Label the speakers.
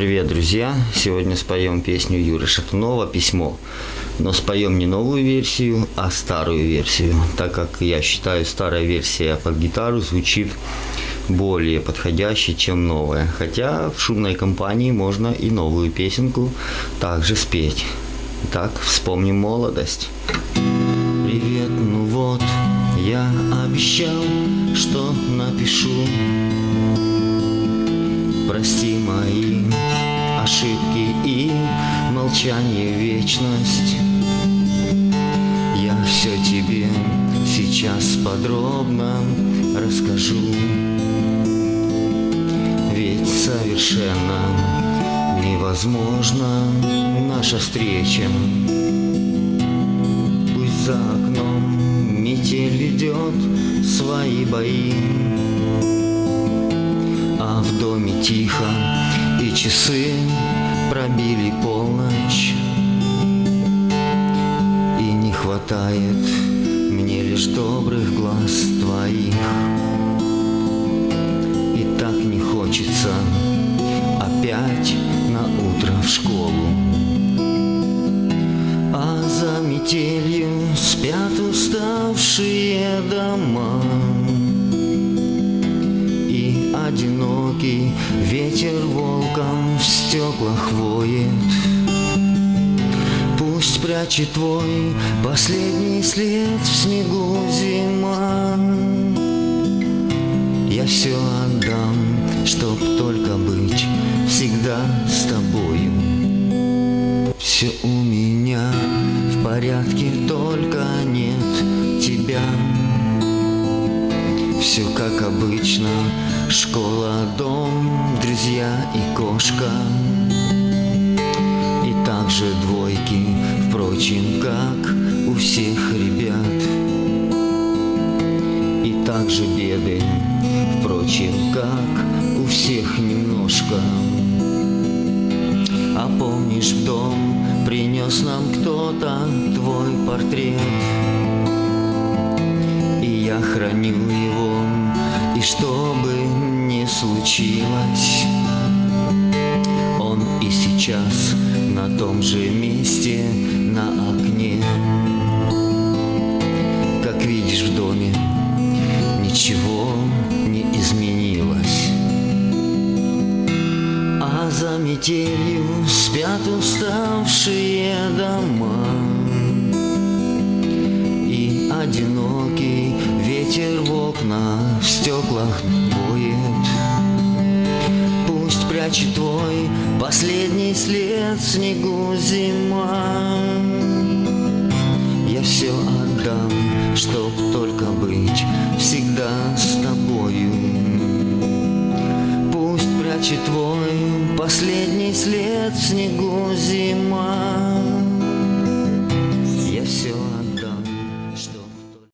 Speaker 1: Привет, друзья! Сегодня споем песню Юры Шатунова «Письмо». Но споем не новую версию, а старую версию, так как я считаю, старая версия под гитару звучит более подходящей, чем новая. Хотя в шумной компании можно и новую песенку также спеть. Итак, вспомним молодость. Привет, ну вот, я обещал, что напишу Прости мои ошибки и молчание вечность. Я все тебе сейчас подробно расскажу. Ведь совершенно невозможна наша встреча. Пусть за окном метель ведет свои бои а в доме тихо, и часы пробили полночь. И не хватает мне лишь добрых глаз твоих. И так не хочется опять на утро в школу. А за метелью спят уставшие дома одинокий Ветер волком в стеклах воет. Пусть прячет твой последний след в снегу зима. Я все отдам, чтоб только быть всегда с тобою. Все у меня в порядке, только нет тебя все как обычно, школа, дом, друзья и кошка. И также двойки, впрочем, как у всех ребят. И также беды, впрочем, как у всех немножко. А помнишь, в дом принес нам кто-то твой портрет? Я храню его, и что бы ни случилось, он и сейчас на том же месте на окне. Как видишь в доме, ничего не изменилось. А за метелью спят уставшие дома И в стеклах дует. Пусть прячет твой последний след снегу зима. Я все отдам, чтоб только быть всегда с тобою. Пусть прячет твой последний след снегу зима